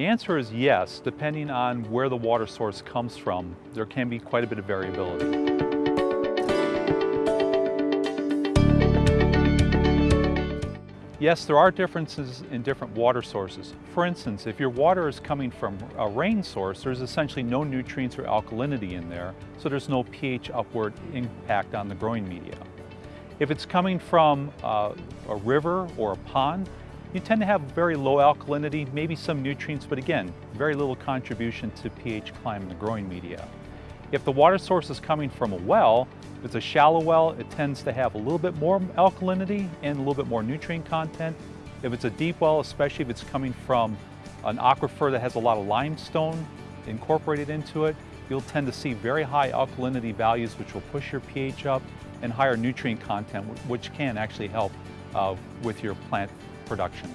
The answer is yes, depending on where the water source comes from, there can be quite a bit of variability. Yes, there are differences in different water sources. For instance, if your water is coming from a rain source, there's essentially no nutrients or alkalinity in there, so there's no pH upward impact on the growing media. If it's coming from uh, a river or a pond, you tend to have very low alkalinity, maybe some nutrients, but again, very little contribution to pH climb in the growing media. If the water source is coming from a well, if it's a shallow well, it tends to have a little bit more alkalinity and a little bit more nutrient content. If it's a deep well, especially if it's coming from an aquifer that has a lot of limestone incorporated into it, you'll tend to see very high alkalinity values which will push your pH up and higher nutrient content which can actually help with your plant production.